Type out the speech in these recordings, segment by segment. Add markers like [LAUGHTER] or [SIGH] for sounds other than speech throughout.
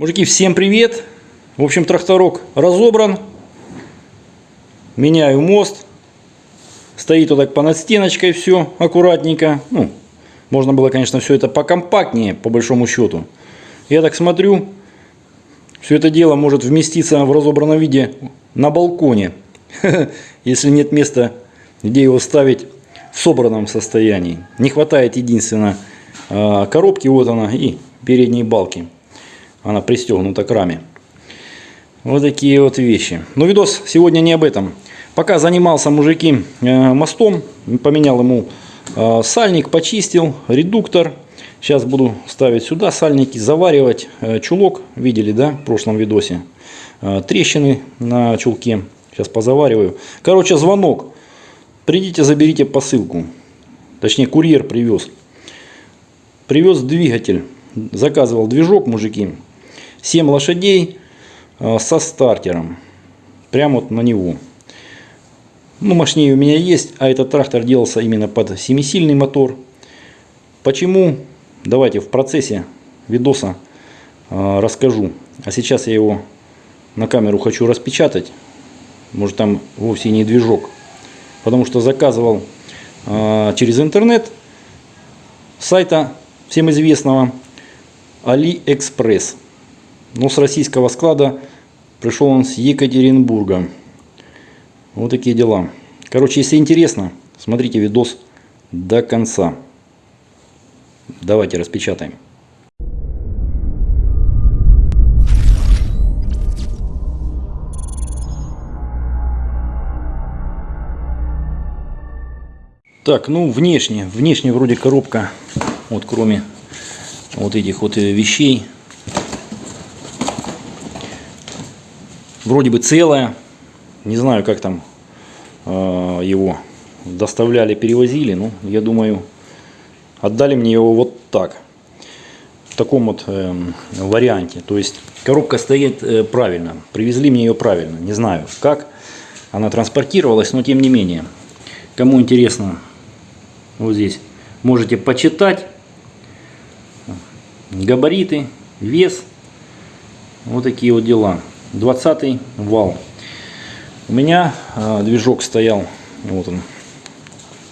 Мужики, всем привет! В общем, тракторок разобран. Меняю мост. Стоит вот так понад стеночкой все аккуратненько. Ну, можно было, конечно, все это покомпактнее, по большому счету. Я так смотрю, все это дело может вместиться в разобранном виде на балконе. [LAUGHS] Если нет места, где его ставить в собранном состоянии. Не хватает единственно а, коробки, вот она, и передней балки. Она пристегнута к раме. Вот такие вот вещи. Но видос сегодня не об этом. Пока занимался мужики э, мостом, поменял ему э, сальник, почистил, редуктор. Сейчас буду ставить сюда сальники, заваривать э, чулок. Видели, да, в прошлом видосе. Трещины на чулке. Сейчас позавариваю. Короче, звонок. Придите, заберите посылку. Точнее, курьер привез. Привез двигатель. Заказывал движок, мужики. 7 лошадей э, со стартером. Прямо вот на него. Ну, мощнее у меня есть, а этот трактор делался именно под семисильный мотор. Почему? Давайте в процессе видоса э, расскажу. А сейчас я его на камеру хочу распечатать. Может там вовсе не движок. Потому что заказывал э, через интернет сайта всем известного AliExpress. Но с российского склада пришел он с Екатеринбурга. Вот такие дела. Короче, если интересно, смотрите видос до конца. Давайте распечатаем. Так, ну внешне, внешне вроде коробка, вот кроме вот этих вот вещей, вроде бы целая. Не знаю, как там э, его доставляли, перевозили. Ну, я думаю, отдали мне его вот так. В таком вот э, варианте. То есть коробка стоит э, правильно. Привезли мне ее правильно. Не знаю, как она транспортировалась, но тем не менее. Кому интересно, вот здесь можете почитать. Габариты, вес. Вот такие вот дела. 20 вал. У меня э, движок стоял, вот он,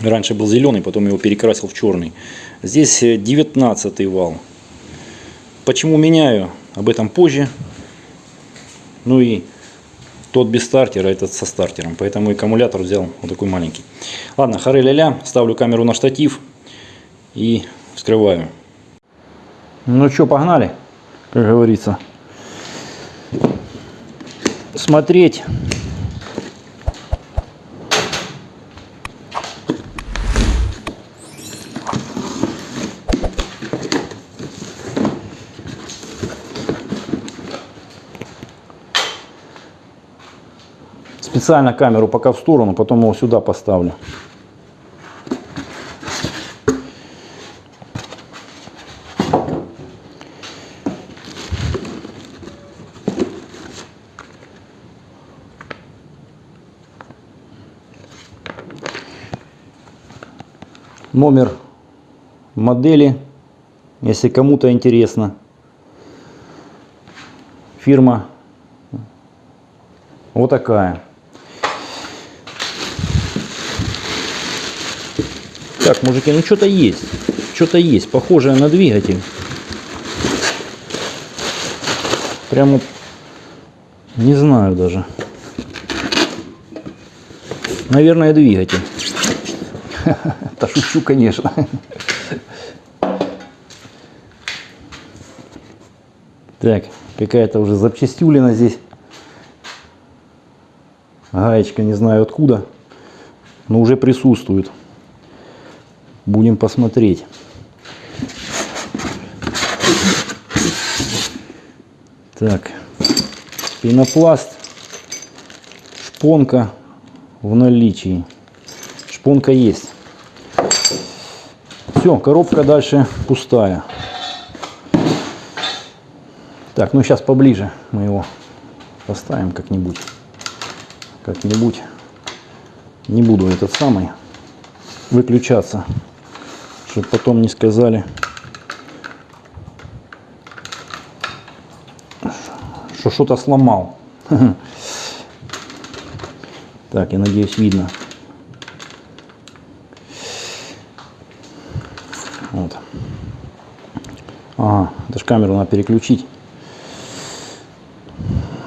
раньше был зеленый, потом его перекрасил в черный. Здесь 19 э, вал. Почему меняю? Об этом позже. Ну и тот без стартера, этот со стартером. Поэтому аккумулятор взял вот такой маленький. Ладно, хоры ля ставлю камеру на штатив и вскрываю. Ну что, погнали, как говорится смотреть специально камеру пока в сторону, потом его сюда поставлю. Номер модели, если кому-то интересно. Фирма вот такая. Так, мужики, ну что-то есть. Что-то есть, похожее на двигатель. Прямо не знаю даже. Наверное, двигатель. [LAUGHS] Да шучу, конечно. Так, какая-то уже запчастюлина здесь. Гаечка не знаю откуда, но уже присутствует. Будем посмотреть. Так, пенопласт, шпонка в наличии. Шпонка есть. Все, коробка дальше пустая. Так, ну сейчас поближе мы его поставим как-нибудь. Как-нибудь. Не буду этот самый выключаться, чтобы потом не сказали. что что-то сломал. [LAUGHS] Так, я надеюсь, видно. Вот. Ага, это ж камеру надо переключить.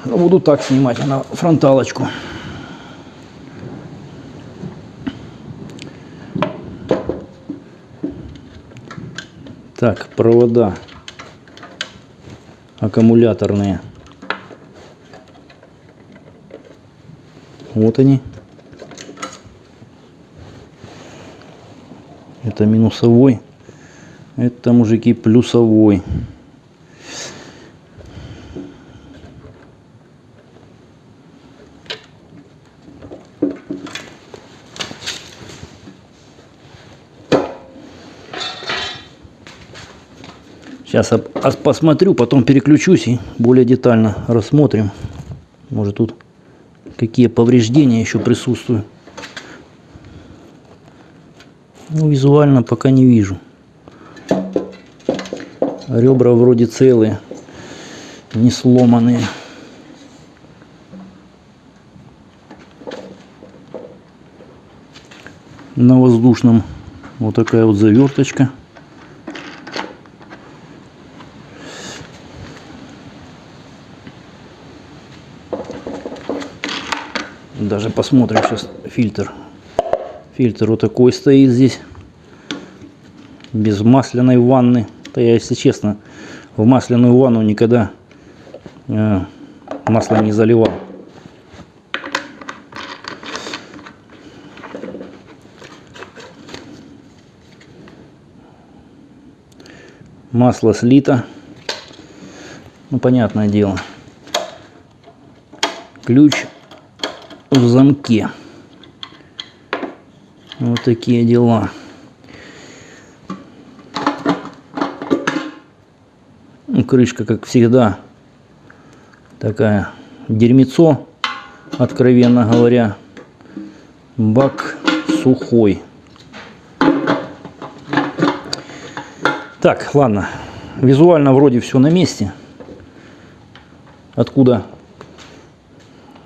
Ну, Буду так снимать, на фронталочку. Так, провода аккумуляторные. Вот они. Это минусовой. Это, мужики, плюсовой. Сейчас посмотрю, потом переключусь и более детально рассмотрим. Может тут какие повреждения еще присутствуют. Ну, визуально пока не вижу. Ребра вроде целые, не сломанные. На воздушном вот такая вот заверточка. Даже посмотрим сейчас фильтр. Фильтр вот такой стоит здесь. Без масляной ванны. Да я, если честно, в масляную ванну никогда э, масло не заливал. Масло слито. Ну, понятное дело. Ключ в замке. Вот такие дела. Ну, крышка, как всегда, такая дерьмецо, откровенно говоря. Бак сухой. Так, ладно. Визуально вроде все на месте. Откуда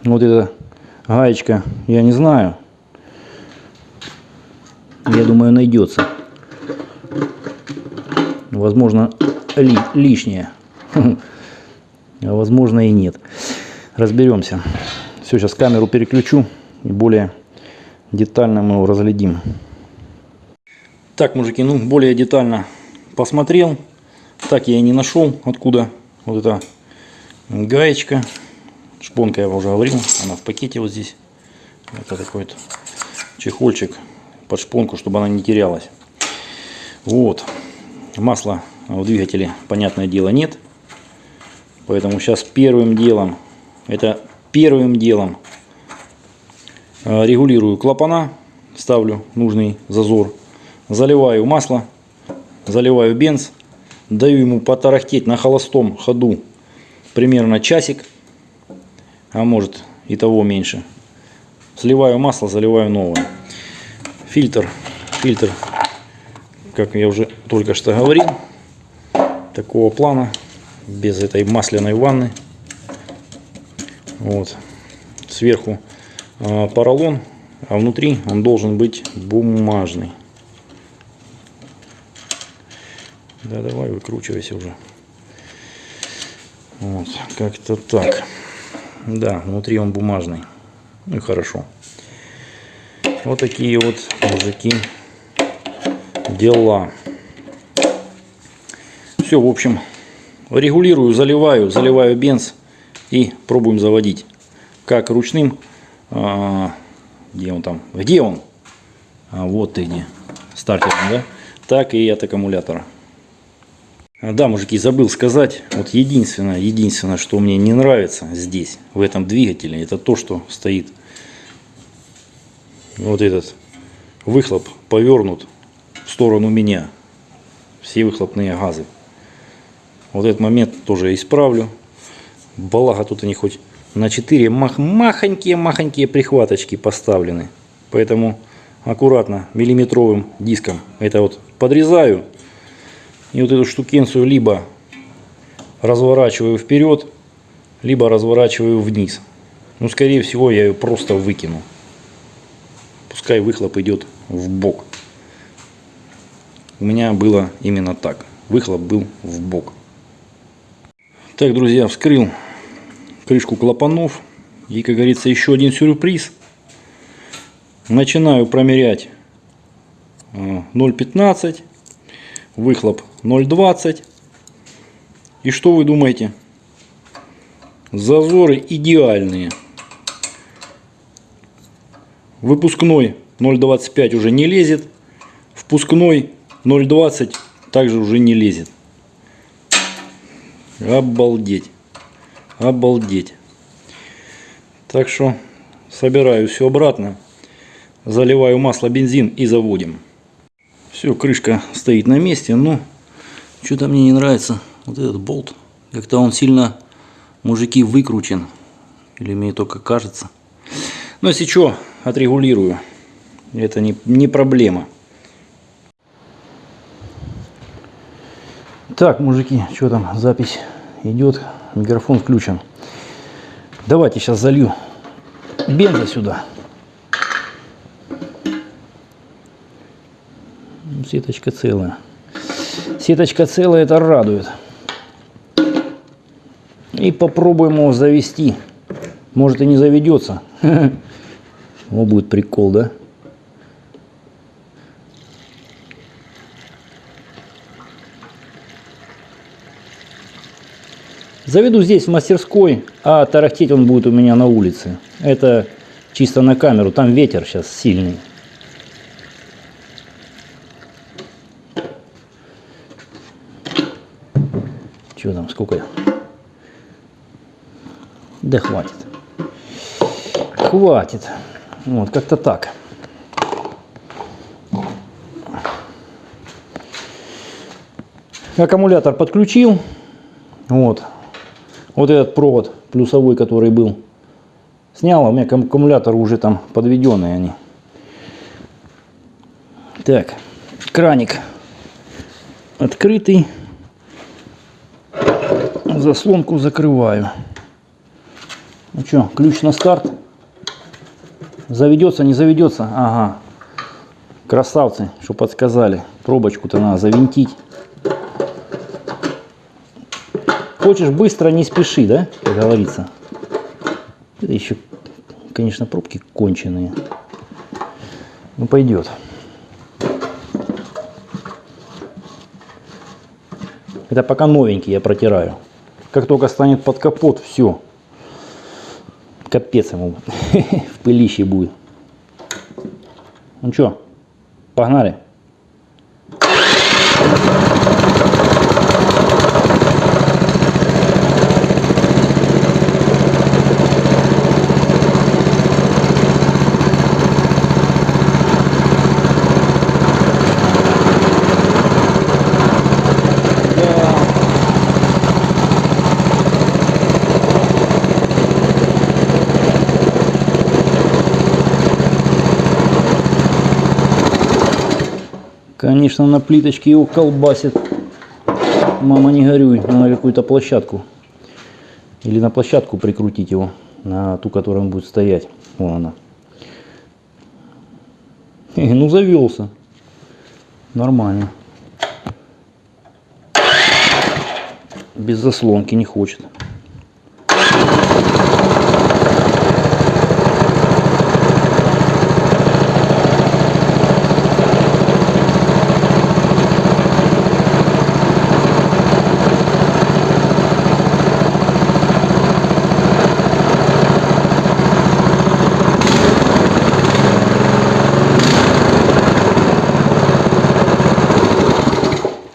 вот это гаечка, я не знаю. Я думаю, найдется. Возможно, ли, лишнее. [LAUGHS] А возможно и нет. Разберемся. Все, сейчас камеру переключу и более детально мы его разглядим. Так, мужики, ну более детально посмотрел. Так я и не нашел, откуда вот эта гаечка. Шпонка я уже говорил, она в пакете вот здесь. Это такой вот чехольчик под шпонку, чтобы она не терялась. Вот. Масла в двигателе, понятное дело, нет. Поэтому сейчас первым делом, это первым делом э, регулирую клапана, ставлю нужный зазор, заливаю масло, заливаю бенз, даю ему потарахтеть на холостом ходу примерно часик а может и того меньше. Сливаю масло, заливаю новое. Фильтр, фильтр, как я уже только что говорил, такого плана, без этой масляной ванны. Вот. Сверху э, поролон, а внутри он должен быть бумажный. Да, давай выкручивайся уже. Вот, как-то так. Да, внутри он бумажный. Ну и хорошо. Вот такие вот, мужики, дела. Все, в общем, регулирую, заливаю, заливаю бенз и пробуем заводить. Как ручным, а, где он там, где он? А, вот ты где, стартером, да? Так и от аккумулятора. А, да, мужики, забыл сказать, вот единственное, единственное, что мне не нравится здесь, в этом двигателе, это то, что стоит вот этот выхлоп повернут в сторону меня, все выхлопные газы. Вот этот момент тоже исправлю. Балага тут они хоть на 4 мах махонькие-махонькие прихваточки поставлены. Поэтому аккуратно миллиметровым диском это вот подрезаю и вот эту штукенцию либо разворачиваю вперед, либо разворачиваю вниз. Ну, скорее всего, я ее просто выкину. Пускай выхлоп идет в бок. У меня было именно так. Выхлоп был в бок. Так, друзья, вскрыл крышку клапанов. И, как говорится, еще один сюрприз. Начинаю промерять 0,15. Э, выхлоп 0,20. И что вы думаете? Зазоры идеальные. Выпускной 0,25 уже не лезет. Впускной 0,20 также уже не лезет. Обалдеть. Обалдеть. Так что собираю все обратно. Заливаю масло, бензин и заводим. Все, крышка стоит на месте, но что-то мне не нравится вот этот болт. Как-то он сильно, мужики, выкручен. Или мне только кажется. Но если что, отрегулирую. Это не, не проблема. Так, мужики, что там, запись идет, микрофон включен. Давайте сейчас залью бенза сюда. Сеточка целая. Сеточка целая, это радует. И попробуем его завести. Может и не заведется. [LAUGHS] Вот будет прикол, да? Заведу здесь в мастерской, а тарахтеть он будет у меня на улице. Это чисто на камеру, там ветер сейчас сильный. Что там, сколько? Да хватит. Хватит. Вот, как-то так. Аккумулятор подключил. Вот. Вот этот провод плюсовой, который был. Снял, а у меня аккумулятор уже там подведенные они. Так, краник открытый. Заслонку закрываю. Ну что, ключ на старт. Заведется, не заведется? Ага. Красавцы, что подсказали. Пробочку-то надо завинтить. Хочешь быстро, не спеши, да, как говорится. Это еще, конечно, пробки конченые. Ну, пойдет. Это пока новенький я протираю. Как только станет под капот, все. Капец ему [LAUGHS] в пылище будет. Ну что, погнали. Конечно, на плиточке его колбасит. Мама, не горюй, на какую-то площадку. Или на площадку прикрутить его, на ту, которая он будет стоять. Вон она. Ну, завелся. Нормально. Без заслонки не хочет.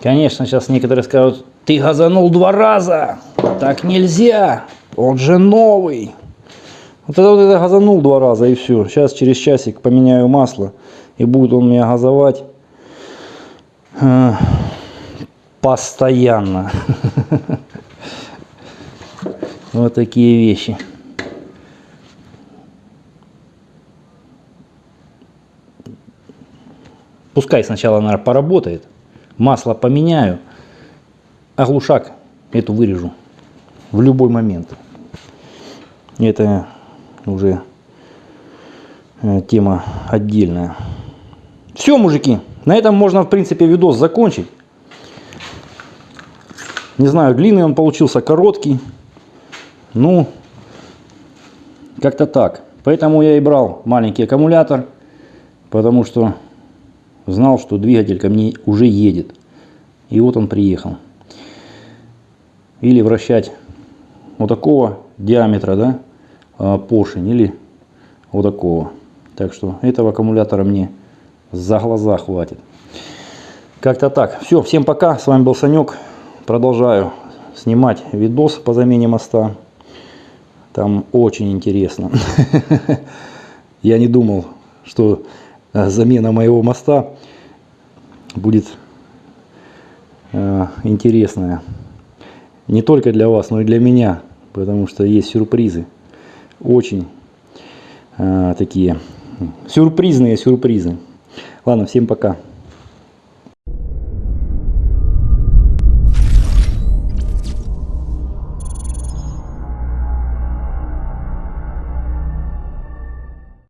Конечно, сейчас некоторые скажут, ты газанул два раза, так нельзя, он же новый. Вот это вот это газанул два раза и все. Сейчас через часик поменяю масло и будет он меня газовать э, постоянно. [LAUGHS] Вот такие вещи. Пускай сначала, наверное, поработает масло поменяю, а глушак эту вырежу в любой момент. Это уже э, тема отдельная. Все, мужики. На этом можно, в принципе, видос закончить. Не знаю, длинный он получился, короткий. Ну, как-то так. Поэтому я и брал маленький аккумулятор, потому что знал, что двигатель ко мне уже едет. И вот он приехал. Или вращать вот такого диаметра, да, а, поршень, или вот такого. Так что этого аккумулятора мне за глаза хватит. Как-то так. Все, всем пока. С вами был Санек. Продолжаю снимать видос по замене моста. Там очень интересно. [LAUGHS] Я не думал, что замена моего моста будет э, интересная. Не только для вас, но и для меня. Потому что есть сюрпризы. Очень э, такие сюрпризные сюрпризы. Ладно, всем пока.